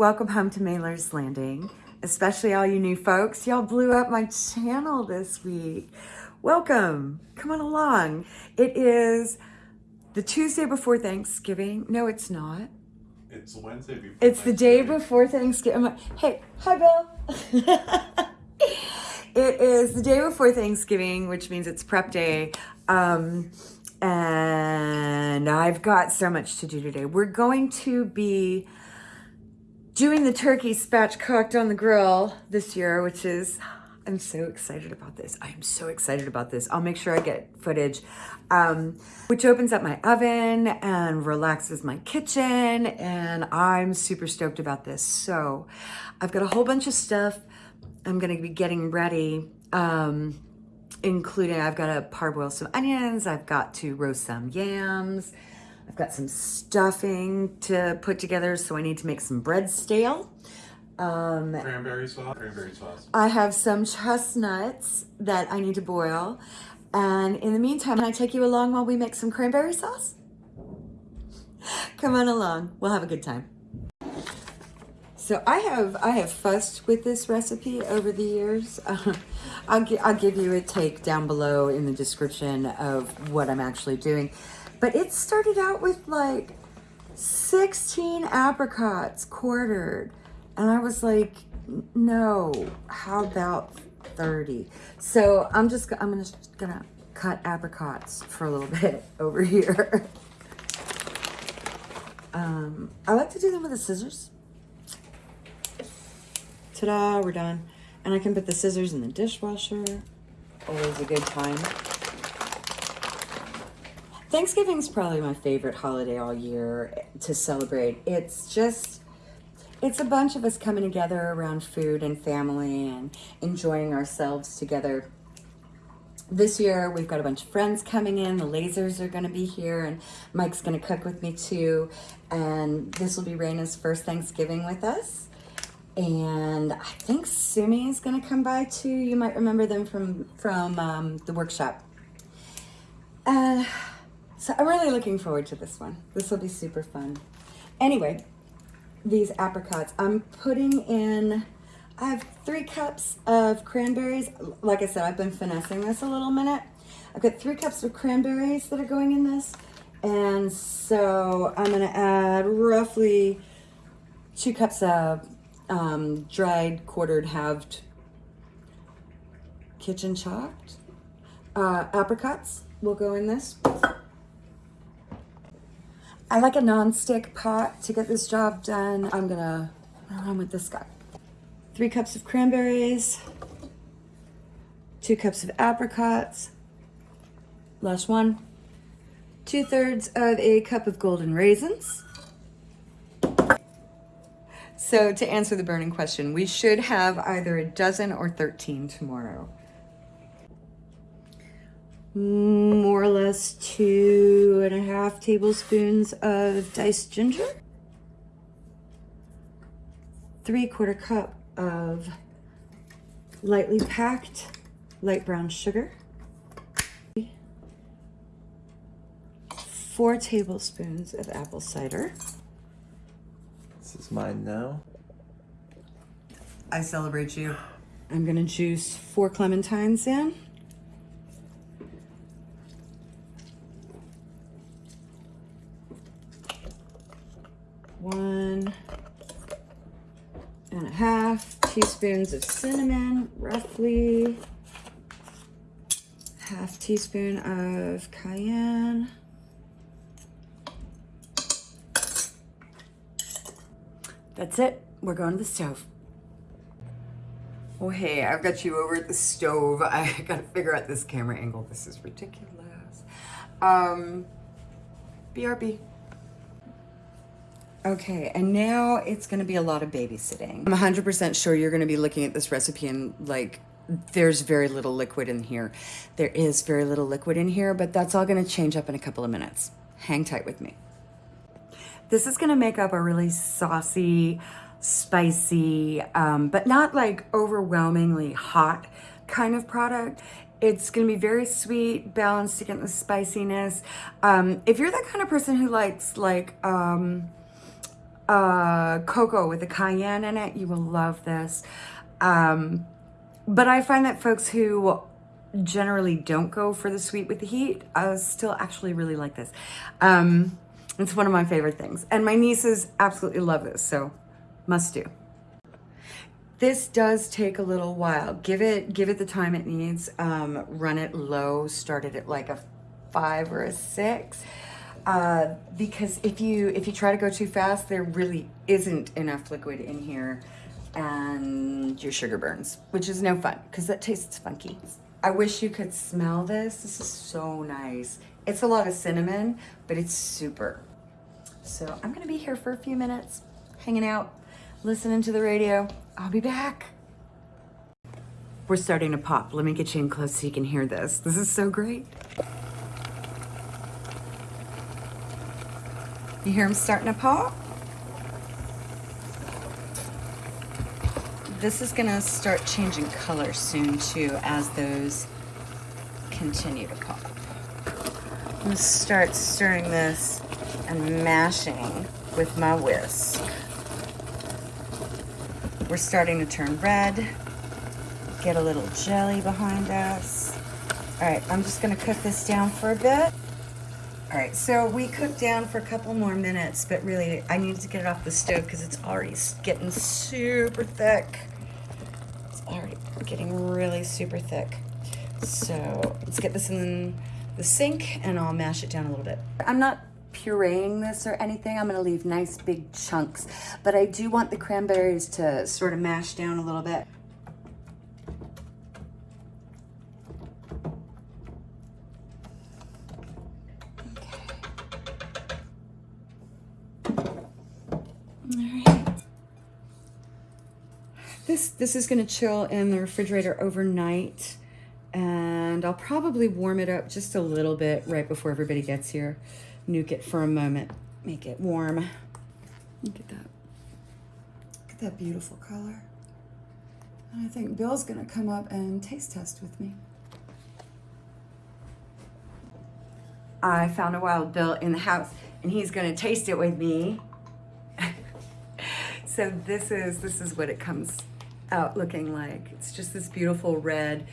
Welcome home to Mailer's Landing, especially all you new folks. Y'all blew up my channel this week. Welcome. Come on along. It is the Tuesday before Thanksgiving. No, it's not. It's Wednesday before. It's the day before Thanksgiving. Hey, hi, Bill. it is the day before Thanksgiving, which means it's prep day. Um, and I've got so much to do today. We're going to be doing the turkey spatchcocked on the grill this year, which is, I'm so excited about this. I'm so excited about this. I'll make sure I get footage, um, which opens up my oven and relaxes my kitchen. And I'm super stoked about this. So I've got a whole bunch of stuff I'm going to be getting ready. Um, including I've got to parboil some onions, I've got to roast some yams, I've got some stuffing to put together, so I need to make some bread stale. Um, Cranberry sauce. Cranberry sauce. I have some chestnuts that I need to boil. And in the meantime, can I take you along while we make some cranberry sauce? Come on along. We'll have a good time. So I have I have fussed with this recipe over the years. I'll, I'll give you a take down below in the description of what I'm actually doing. But it started out with like 16 apricots quartered. And I was like, no, how about 30? So I'm just, I'm just gonna cut apricots for a little bit over here. Um, I like to do them with the scissors. Ta-da, we're done. And I can put the scissors in the dishwasher. Always a good time. Thanksgiving's probably my favorite holiday all year to celebrate. It's just, it's a bunch of us coming together around food and family and enjoying ourselves together. This year, we've got a bunch of friends coming in. The lasers are going to be here, and Mike's going to cook with me too. And this will be Raina's first Thanksgiving with us. And I think Sumi is going to come by too. You might remember them from from um, the workshop. Uh, so I'm really looking forward to this one. This will be super fun. Anyway, these apricots. I'm putting in, I have three cups of cranberries. Like I said, I've been finessing this a little minute. I've got three cups of cranberries that are going in this. And so I'm gonna add roughly two cups of um, dried, quartered, halved, kitchen chopped. Uh, apricots will go in this. I like a non-stick pot to get this job done. I'm gonna run with this guy. Three cups of cranberries, two cups of apricots, last one, two thirds of a cup of golden raisins. So to answer the burning question, we should have either a dozen or 13 tomorrow. More or less two and a half tablespoons of diced ginger. Three quarter cup of lightly packed light brown sugar. Four tablespoons of apple cider. This is mine now. I celebrate you. I'm gonna juice four clementines in. And a half teaspoons of cinnamon, roughly. Half teaspoon of cayenne. That's it. We're going to the stove. Oh, hey, I've got you over at the stove. I gotta figure out this camera angle. This is ridiculous. Um, BRB. Okay, and now it's gonna be a lot of babysitting. I'm 100% sure you're gonna be looking at this recipe and like, there's very little liquid in here. There is very little liquid in here, but that's all gonna change up in a couple of minutes. Hang tight with me. This is gonna make up a really saucy, spicy, um, but not like overwhelmingly hot kind of product. It's gonna be very sweet, balanced against the spiciness. Um, if you're that kind of person who likes like um, uh, cocoa with the cayenne in it. You will love this. Um, but I find that folks who generally don't go for the sweet with the heat uh, still actually really like this. Um, it's one of my favorite things. And my nieces absolutely love this, so must do. This does take a little while. Give it give it the time it needs. Um, run it low, start it at like a five or a six. Uh, because if you if you try to go too fast, there really isn't enough liquid in here and your sugar burns, which is no fun because that tastes funky. I wish you could smell this. This is so nice. It's a lot of cinnamon, but it's super. So I'm gonna be here for a few minutes, hanging out, listening to the radio. I'll be back. We're starting to pop. Let me get you in close so you can hear this. This is so great. You hear them starting to pop? This is gonna start changing color soon too as those continue to pop. I'm gonna start stirring this and mashing with my whisk. We're starting to turn red, get a little jelly behind us. All right, I'm just gonna cook this down for a bit. All right, so we cooked down for a couple more minutes, but really I need to get it off the stove because it's already getting super thick. It's already getting really super thick. So let's get this in the sink and I'll mash it down a little bit. I'm not pureeing this or anything. I'm gonna leave nice big chunks, but I do want the cranberries to sort of mash down a little bit. This, this is gonna chill in the refrigerator overnight and I'll probably warm it up just a little bit right before everybody gets here. Nuke it for a moment, make it warm. Look at that. Look at that beautiful color. And I think Bill's gonna come up and taste test with me. I found a wild Bill in the house and he's gonna taste it with me. So this is, this is what it comes out looking like. It's just this beautiful red,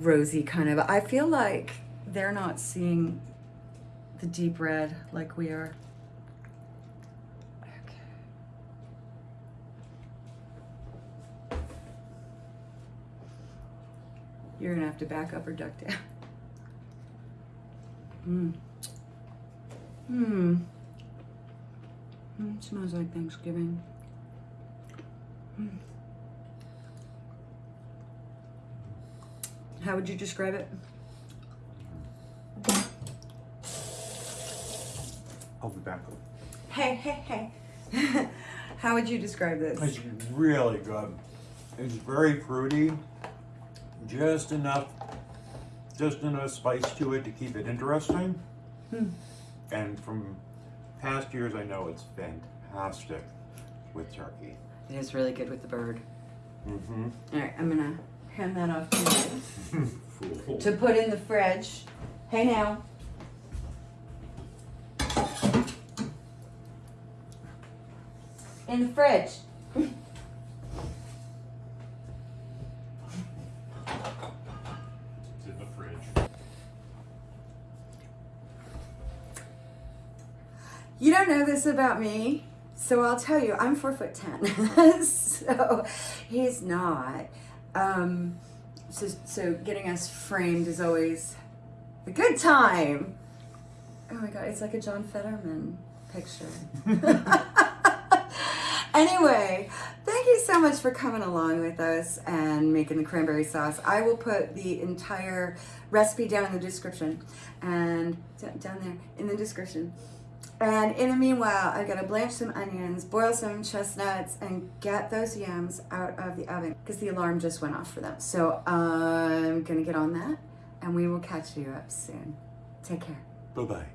rosy kind of, I feel like they're not seeing the deep red like we are. Okay. You're gonna have to back up or duck down. Mmm. Mmm. Mm, smells like Thanksgiving. Mm. How would you describe it? I'll be back. Hey, hey, hey. How would you describe this? It's really good. It's very fruity. Just enough, just enough spice to it to keep it interesting. Hmm. And from past years, I know it's fantastic with turkey. It is really good with the bird. Mm-hmm. All right, I'm gonna hand that off to you to put in the fridge. Hey now. In the fridge. It's in the fridge. You don't know this about me, so I'll tell you, I'm four foot ten. so he's not. Um, so, so getting us framed is always a good time. Oh my god, it's like a John Fetterman picture. anyway, thank you so much for coming along with us and making the cranberry sauce. I will put the entire recipe down in the description and down there in the description. And in the meanwhile, I gotta blanch some onions, boil some chestnuts, and get those yams out of the oven because the alarm just went off for them. So I'm gonna get on that and we will catch you up soon. Take care. Bye-bye.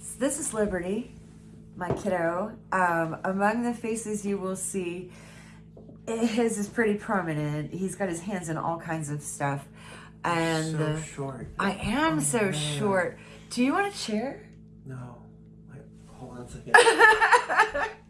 So this is Liberty, my kiddo. Um, among the faces you will see, his is pretty prominent. He's got his hands in all kinds of stuff. And so uh, short. I am Oh, so man. short. Do you want a chair? No. Wait, hold on a second.